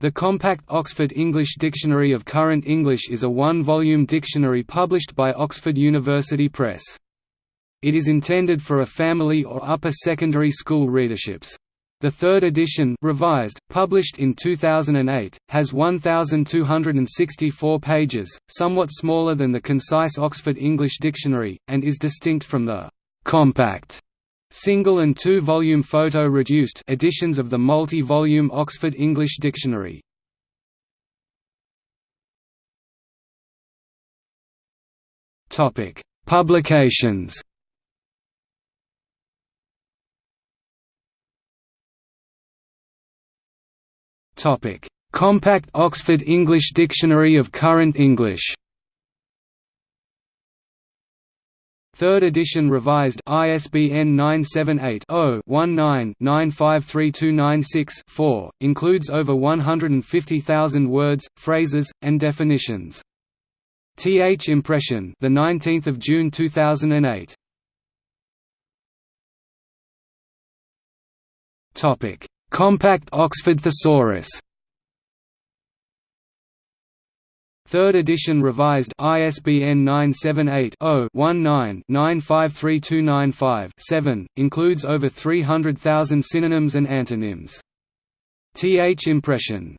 The Compact Oxford English Dictionary of Current English is a one-volume dictionary published by Oxford University Press. It is intended for a family or upper secondary school readerships. The third edition revised, published in 2008, has 1,264 pages, somewhat smaller than the concise Oxford English Dictionary, and is distinct from the «compact» Single and two-volume photo-reduced editions of the multi-volume Oxford English Dictionary. Topic: Publications. Topic: Compact Oxford English Dictionary of Current English. Third edition revised ISBN 978-0-19-953296-4, includes over 150,000 words, phrases, and definitions. TH Impression, the 19th of June 2008. Topic: Compact Oxford Thesaurus. Third edition revised ISBN 978-0-19-953295-7, includes over 300,000 synonyms and antonyms. Th Impression